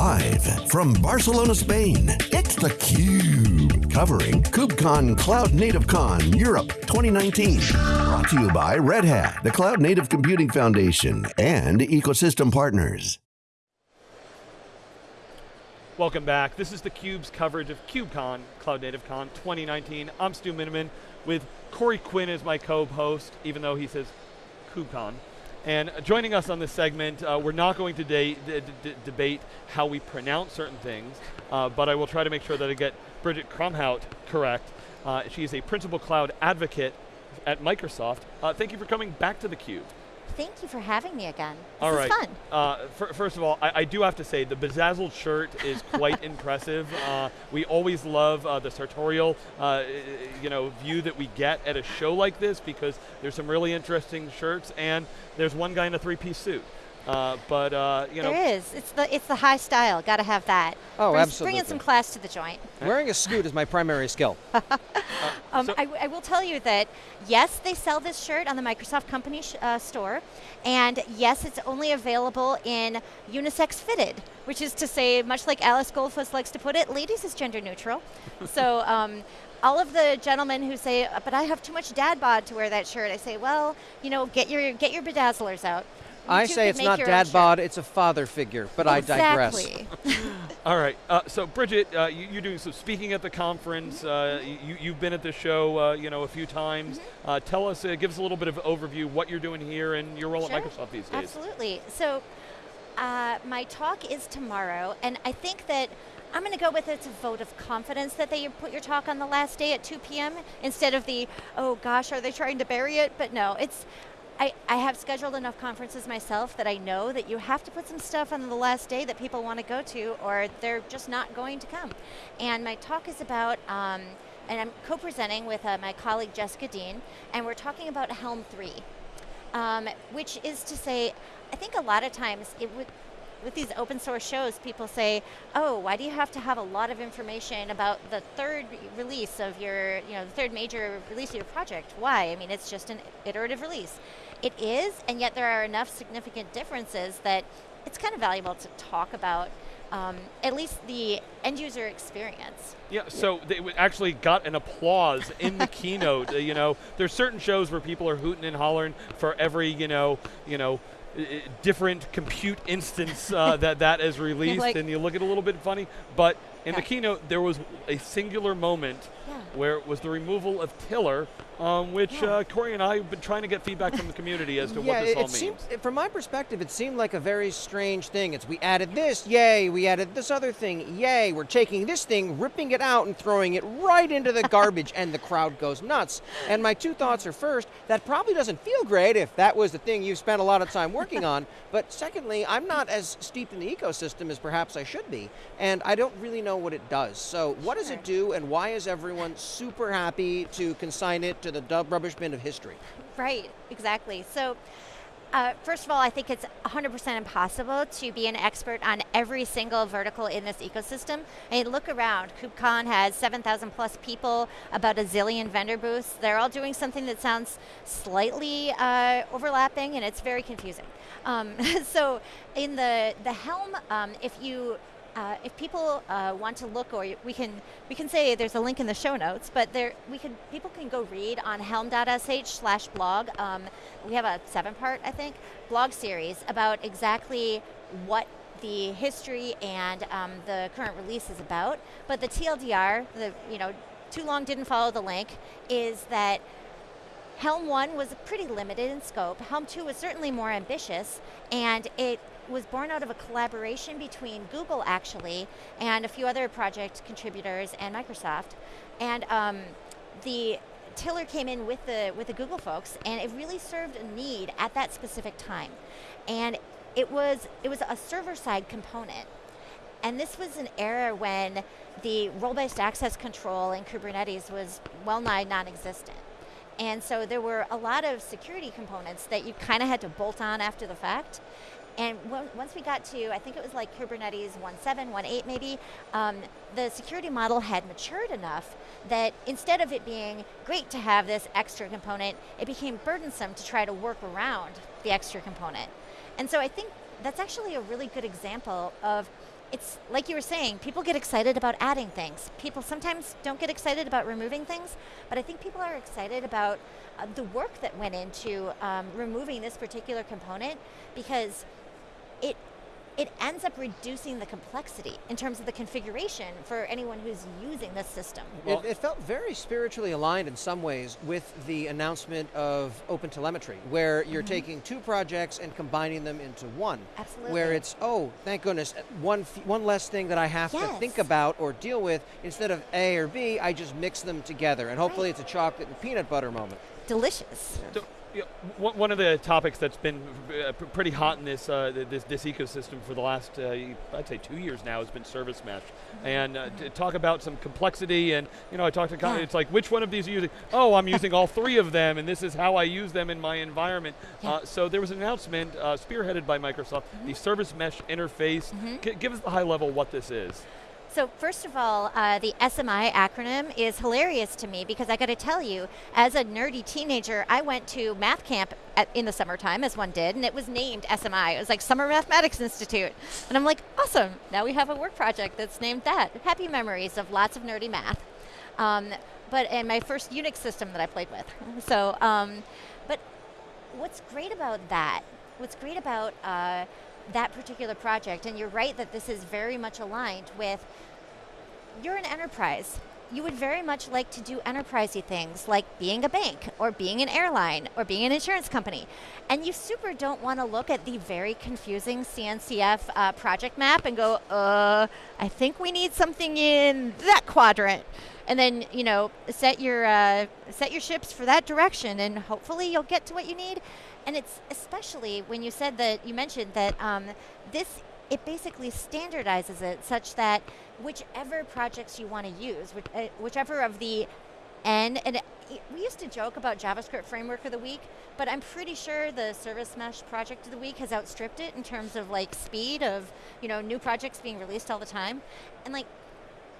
Live from Barcelona, Spain, it's theCUBE. Covering KubeCon Cloud Native Con Europe 2019. Brought to you by Red Hat, the Cloud Native Computing Foundation, and ecosystem partners. Welcome back. This is theCUBE's coverage of KubeCon, Cloud Native Con 2019. I'm Stu Miniman with Corey Quinn as my co-host, even though he says KubeCon. And joining us on this segment, uh, we're not going to de debate how we pronounce certain things, uh, but I will try to make sure that I get Bridget Kromhout correct. Uh, she is a principal cloud advocate at Microsoft. Uh, thank you for coming back to theCUBE. Thank you for having me again. This all right. fun. Uh, first of all, I, I, do have to say the bezazzled shirt is quite impressive. Uh, we always love uh, the sartorial, uh, you know, view that we get at a show like this because there's some really interesting shirts and there's one guy in a three-piece suit. Uh, but uh, you know, there is. It's the it's the high style. Got to have that. Oh, Bring, absolutely. Bringing some class to the joint. Wearing a suit is my primary skill. um, so I, I, will tell you that yes, they sell this shirt on the Microsoft company uh, store, and yes, it's only available in unisex fitted, which is to say, much like Alice Goldfuss likes to put it, ladies is gender neutral. so. Um, all of the gentlemen who say, but I have too much dad bod to wear that shirt, I say, well, you know, get your get your bedazzlers out. I say it's not dad bod, it's a father figure, but exactly. I digress. All right, uh, so Bridget, uh, you, are doing some speaking at the conference. Uh, you, have been at the show, uh, you know, a few times. Mm -hmm. tell us, uh, give us a little bit of overview what you're doing here and your role sure. at Microsoft these days. Absolutely. So, my talk is tomorrow, and I think that I'm going to go with it's a vote of confidence that they put your talk on the last day at 2 p.m. instead of the, oh gosh, are they trying to bury it? But no, it's I, I have scheduled enough conferences myself that I know that you have to put some stuff on the last day that people want to go to or they're just not going to come. And my talk is about, um, and I'm co-presenting with uh, my colleague Jessica Dean, and we're talking about Helm 3, um, which is to say, I think a lot of times it would, with these open source shows, people say, oh, why do you have to have a lot of information about the third release of your, you know, the third major release of your project? Why? I mean, it's just an iterative release. It is, and yet there are enough significant differences that it's kind of valuable to talk about um, at least the end user experience. Yeah, so they actually got an applause in the keynote. Uh, you know, there's certain shows where people are hooting and hollering for every, you know, you know, different compute instance uh, that that is released, like and you look at it a little bit funny. But in the keynote, there was a singular moment yeah. where it was the removal of Tiller, um, which uh, Corey and I have been trying to get feedback from the community as to yeah, what this it, all it means. Seemed, from my perspective, it seemed like a very strange thing. It's we added this, yay, we added this other thing, yay, we're taking this thing, ripping it out and throwing it right into the garbage, and the crowd goes nuts. And my two thoughts are first, that probably doesn't feel great if that was the thing you spent a lot of time working on, but secondly, I'm not as steeped in the ecosystem as perhaps I should be, and I don't really know what it does. So what does it do, and why is everyone super happy to consign it to the rubbish bin of history? Right, exactly. So uh, first of all, I think it's 100% impossible to be an expert on every single vertical in this ecosystem. I mean, look around. KubeCon has 7,000 plus people, about a zillion vendor booths. They're all doing something that sounds slightly uh, overlapping, and it's very confusing. Um, so in the, the Helm, um, if you uh, if people uh, want to look, or we can we can say there's a link in the show notes, but there we can people can go read on helm.sh/blog. Um, we have a seven-part, I think, blog series about exactly what the history and um, the current release is about. But the TLDR, the you know, too long didn't follow the link, is that Helm 1 was pretty limited in scope. Helm 2 was certainly more ambitious, and it was born out of a collaboration between Google actually and a few other project contributors and Microsoft. And um, the Tiller came in with the, with the Google folks and it really served a need at that specific time. And it was, it was a server-side component. And this was an era when the role-based access control in Kubernetes was well nigh non-existent. And so there were a lot of security components that you kind of had to bolt on after the fact. And once we got to, I think it was like Kubernetes 1.7, 1.8 maybe, um, the security model had matured enough that instead of it being great to have this extra component, it became burdensome to try to work around the extra component. And so I think that's actually a really good example of it's like you were saying, people get excited about adding things. People sometimes don't get excited about removing things, but I think people are excited about uh, the work that went into um, removing this particular component because it it ends up reducing the complexity in terms of the configuration for anyone who's using this system. It, it, felt very spiritually aligned in some ways with the announcement of OpenTelemetry, where you're mm -hmm. taking two projects and combining them into one. Absolutely. Where it's, oh, thank goodness, one, one less thing that I have yes. to think about or deal with. Instead of A or B, I just mix them together. And hopefully right. it's a chocolate and peanut butter moment. Delicious. Yeah you know, one of the topics that's been uh, pretty hot in this, uh, this, this ecosystem for the last uh, I'd say two years now has been service mesh, and uh, to talk about some complexity and you know I talked to yeah. it's like which one of these are you using? Oh, I'm using all three of them, and this is how I use them in my environment. Yeah. Uh, so there was an announcement uh, spearheaded by Microsoft, mm -hmm. the service mesh interface. Mm -hmm. give us the high level what this is. So first of all, uh, the SMI acronym is hilarious to me because I got to tell you, as a nerdy teenager, I went to math camp at, in the summertime, as one did, and it was named SMI. It was like Summer Mathematics Institute. And I'm like, awesome, now we have a work project that's named that. Happy memories of lots of nerdy math. Um, but and my first Unix system that I played with. So, um, but what's great about that, what's great about uh, that particular project. And you're right that this is very much aligned with, you're an enterprise. You would very much like to do enterprisey things like being a bank or being an airline or being an insurance company. And you super don't want to look at the very confusing CNCF uh, project map and go, uh, I think we need something in that quadrant and then you know set your uh, set your ships for that direction, and hopefully you'll get to what you need. And it's especially when you said that, you mentioned that um, this, it basically standardizes it such that whichever projects you want to use, which, uh, whichever of the N, and it, we used to joke about JavaScript Framework of the Week, but I'm pretty sure the Service Mesh Project of the Week has outstripped it in terms of like speed of, you know, new projects being released all the time. And like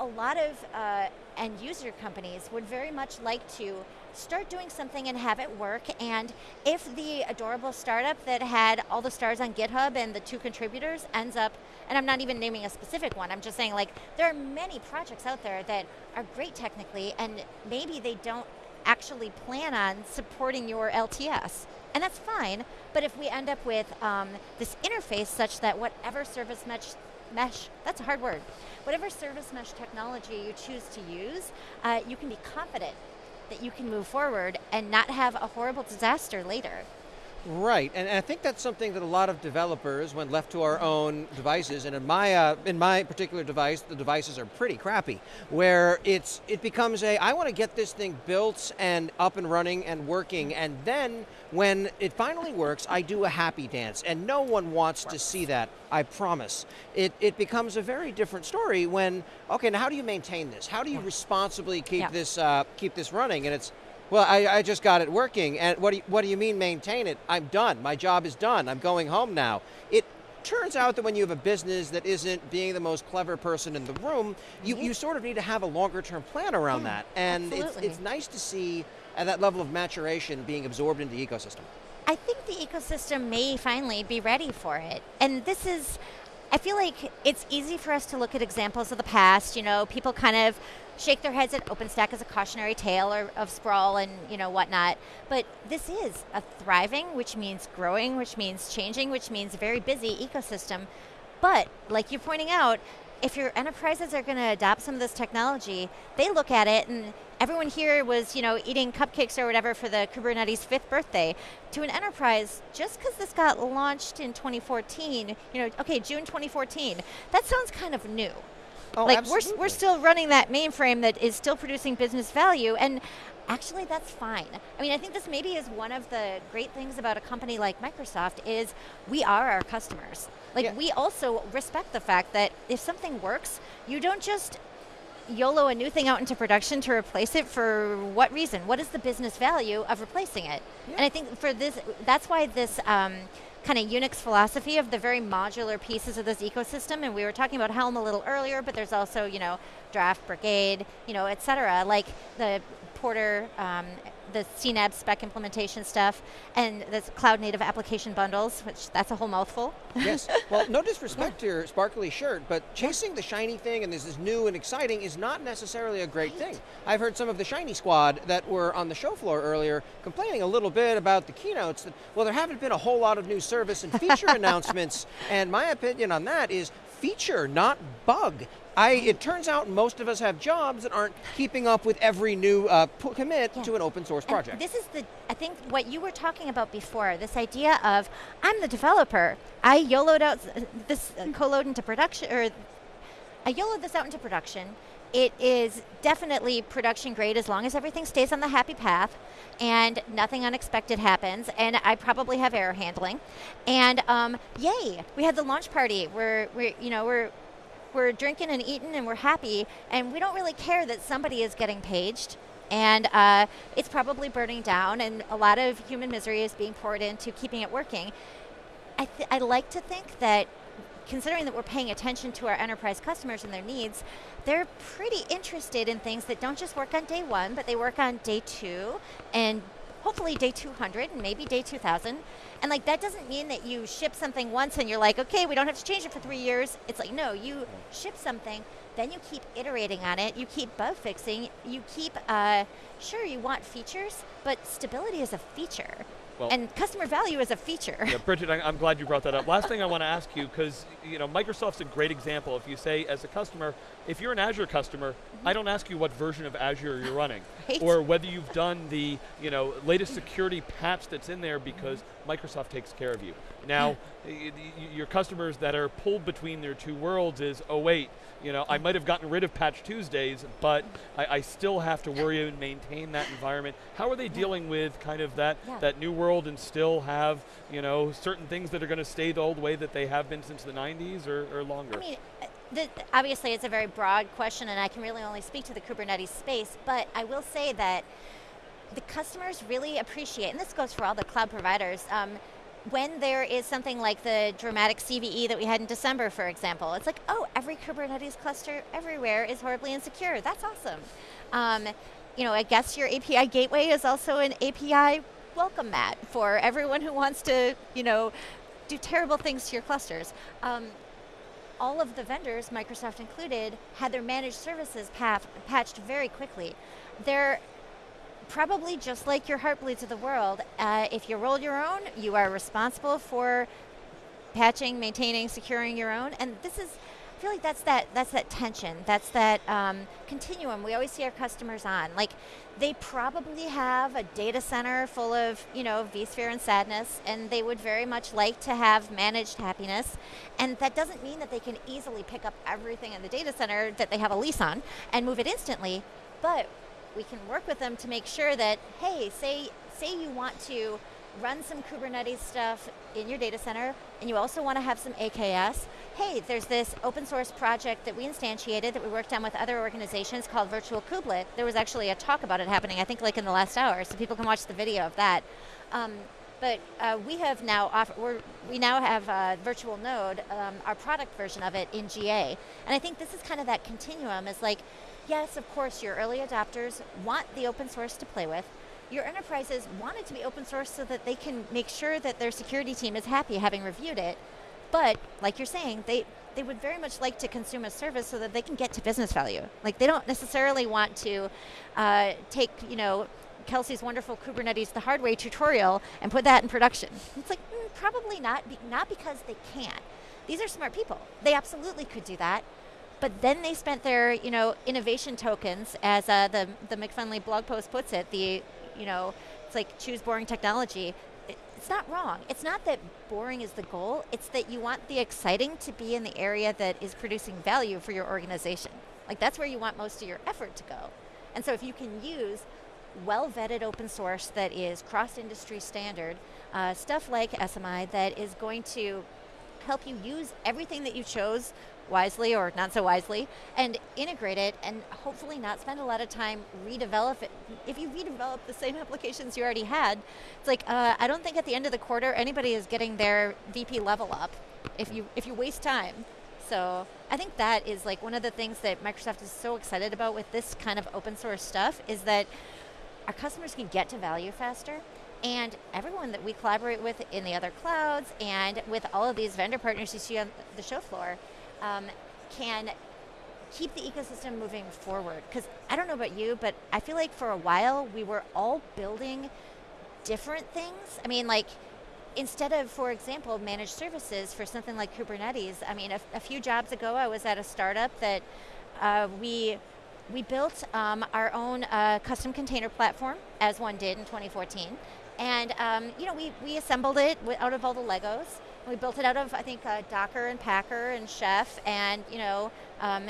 a lot of uh, end user companies would very much like to start doing something and have it work. And if the adorable startup that had all the stars on GitHub and the two contributors ends up, and I'm not even naming a specific one, I'm just saying like there are many projects out there that are great technically and maybe they don't actually plan on supporting your LTS. And that's fine, but if we end up with um, this interface such that whatever service mesh, mesh, that's a hard word, whatever service mesh technology you choose to use, uh, you can be confident that you can move forward and not have a horrible disaster later. Right, and, I think that's something that a lot of developers, when left to our own devices, and in my uh, in my particular device, the devices are pretty crappy, where it's it becomes a I want to get this thing built and up and running and working, and then when it finally works, I do a happy dance, and no one wants to see that. I promise. It it becomes a very different story when okay, now how do you maintain this? How do you responsibly keep yeah. this uh, keep this running? And it's well, I, I, just got it working, and what do, you, what do you mean maintain it? I'm done, my job is done, I'm going home now. It turns out that when you have a business that isn't being the most clever person in the room, you, mm-hmm. you sort of need to have a longer term plan around mm-hmm. that. And it's, it's nice to see at that level of maturation being absorbed into the ecosystem. I think the ecosystem may finally be ready for it. And this is, I feel like it's easy for us to look at examples of the past, you know, people kind of shake their heads at OpenStack as a cautionary tale or, of sprawl and you know whatnot. But this is a thriving, which means growing, which means changing, which means very busy ecosystem. But like you're pointing out, if your enterprises are going to adopt some of this technology, they look at it and everyone here was, you know, eating cupcakes or whatever for the Kubernetes fifth birthday. To an enterprise, just because this got launched in 2014, you know, okay, June 2014, that sounds kind of new. Oh, like absolutely. we're, we're still running that mainframe that is still producing business value and actually that's fine. I mean, I think this maybe is one of the great things about a company like Microsoft is we are our customers. Like yeah. we also respect the fact that if something works, you don't just YOLO a new thing out into production to replace it for what reason? What is the business value of replacing it? Yeah. And I think for this, that's why this um, kind of Unix philosophy of the very modular pieces of this ecosystem, and we were talking about Helm a little earlier, but there's also, you know, Draft, Brigade, you know, et cetera, like the Porter, um, the CNAB spec implementation stuff, and the cloud native application bundles, which that's a whole mouthful. yes. Well, no disrespect to your sparkly shirt, but chasing the shiny thing and this is new and exciting is not necessarily a great thing. I've heard some of the shiny squad that were on the show floor earlier complaining a little bit about the keynotes that well there haven't been a whole lot of new service and feature announcements and my opinion on that is feature, not bug. I, it turns out most of us have jobs that aren't keeping up with every new uh, commit yeah. to an open source project. And this is the, I think what you were talking about before, this idea of, I'm the developer, I YOLOed out this uh, co-load into production, or I YOLOed this out into production, it is definitely production grade as long as everything stays on the happy path and nothing unexpected happens. And I probably have error handling. And um, yay we had the launch party. We're, we're you know we're we're drinking and eating and we're happy. And we don't really care that somebody is getting paged. And uh, it's probably burning down and a lot of human misery is being poured into keeping it working. I, I like to think that considering that we're paying attention to our enterprise customers and their needs, they're pretty interested in things that don't just work on day one, but they work on day two and hopefully day 200 and maybe day 2000. And like that doesn't mean that you ship something once and you're like, okay, we don't have to change it for three years. It's like, no, you ship something, then you keep iterating on it, you keep bug fixing, you keep, uh, sure, you want features, but stability is a feature. Well, and customer value is a feature. Yeah, Bridget, I, am glad you brought that up. Last thing I want to ask you, because you know Microsoft's a great example. If you say, as a customer, if you're an Azure customer, mm -hmm. I don't ask you what version of Azure you're running, right. or whether you've done the you know latest security patch that's in there because. Microsoft takes care of you. Now, your customers that are pulled between their two worlds is, oh wait, you know, I might have gotten rid of Patch Tuesdays, but I, I, still have to worry and maintain that environment. How are they dealing with kind of that yeah. that new world and still have, you know, certain things that are going to stay the old way that they have been since the 90s or, or longer? I mean, uh, the, obviously it's a very broad question and I can really only speak to the Kubernetes space, but I will say that the customers really appreciate, and this goes for all the cloud providers, um, when there is something like the dramatic CVE that we had in December, for example, it's like, oh, every Kubernetes cluster everywhere is horribly insecure. That's awesome. Um, you know, I guess your API gateway is also an API welcome mat for everyone who wants to, you know, do terrible things to your clusters. Um, all of the vendors, Microsoft included, had their managed services path patched very quickly. They're probably just like your Heartbleeds of the world, uh, if you roll your own, you are responsible for patching, maintaining, securing your own. And this is, I feel like that's that that's that tension. That's that um, continuum we always see our customers on. Like they probably have a data center full of you know vSphere and sadness, and they would very much like to have managed happiness. And that doesn't mean that they can easily pick up everything in the data center that they have a lease on and move it instantly. But we can work with them to make sure that, hey, say, say you want to run some Kubernetes stuff in your data center, and you also want to have some AKS, hey, there's this open source project that we instantiated that we worked on with other organizations called Virtual Kubelet. There was actually a talk about it happening, I think like in the last hour, so people can watch the video of that. Um, but uh, we have now offer, we now have uh, Virtual Node, um, our product version of it in GA. And I think this is kind of that continuum is like, yes, of course, your early adopters want the open source to play with. Your enterprises want it to be open source so that they can make sure that their security team is happy having reviewed it. But, like you're saying, they, they would very much like to consume a service so that they can get to business value. Like they don't necessarily want to uh, take, you know, Kelsey's wonderful Kubernetes the hard way tutorial and put that in production. It's like, mm, probably not, be not because they can't. These are smart people. They absolutely could do that. But then they spent their, you know, innovation tokens, as uh, the the McKinley blog post puts it. The, you know, it's like choose boring technology. It's not wrong. It's not that boring is the goal. It's that you want the exciting to be in the area that is producing value for your organization. Like that's where you want most of your effort to go. And so if you can use well-vetted open source that is cross-industry standard, uh, stuff like SMI that is going to help you use everything that you chose wisely or not so wisely and integrate it and hopefully not spend a lot of time redevelop it. If you redevelop the same applications you already had, it's like, uh, I don't think at the end of the quarter anybody is getting their VP level up if you, if you waste time. So I think that is like one of the things that Microsoft is so excited about with this kind of open source stuff is that our customers can get to value faster. And everyone that we collaborate with in the other clouds and with all of these vendor partners you see on the show floor um, can keep the ecosystem moving forward. Because I don't know about you, but I feel like for a while we were all building different things. I mean, like, instead of, for example, managed services for something like Kubernetes, I mean, a, a few jobs ago I was at a startup that uh, we we built um, our own uh, custom container platform, as one did in 2014. And um, you know, we, we assembled it out of all the Legos. We built it out of, I think, uh, Docker and Packer and Chef and, you know, um,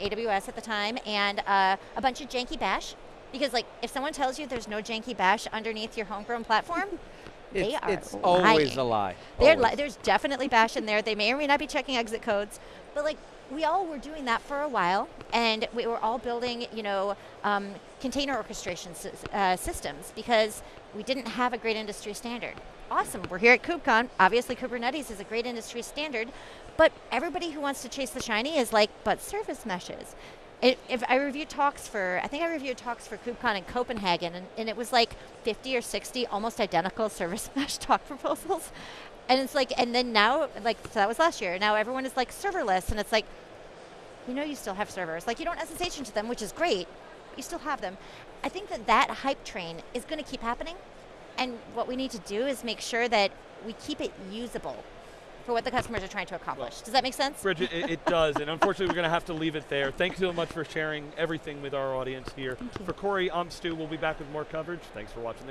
AWS at the time, and uh, a bunch of janky bash. Because like, if someone tells you there's no janky bash underneath your homegrown platform, they It's, are it's lying. always a lie. Always. li- there's definitely bash in there. They may or may not be checking exit codes, but like we all were doing that for a while, and we were all building, you know, um, container orchestration uh, systems because we didn't have a great industry standard. Awesome, we're here at KubeCon. Obviously, Kubernetes is a great industry standard, but everybody who wants to chase the shiny is like, but service meshes. It, if I reviewed talks for, I think I reviewed talks for KubeCon in Copenhagen, and, and it was like 50 or 60 almost identical service mesh talk proposals. And it's like, and then now, like, so that was last year. Now everyone is like serverless, and it's like, you know, you still have servers. Like, you don't SSH into them, which is great. But you still have them. I think that that hype train is going to keep happening. And what we need to do is make sure that we keep it usable for what the customers are trying to accomplish. Does that make sense? Bridget, it, it does, and unfortunately, we're going to have to leave it there. Thanks so much for sharing everything with our audience here. For Corey, I'm Stu. We'll be back with more coverage. Thanks for watching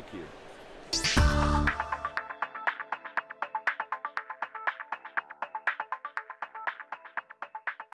theCUBE.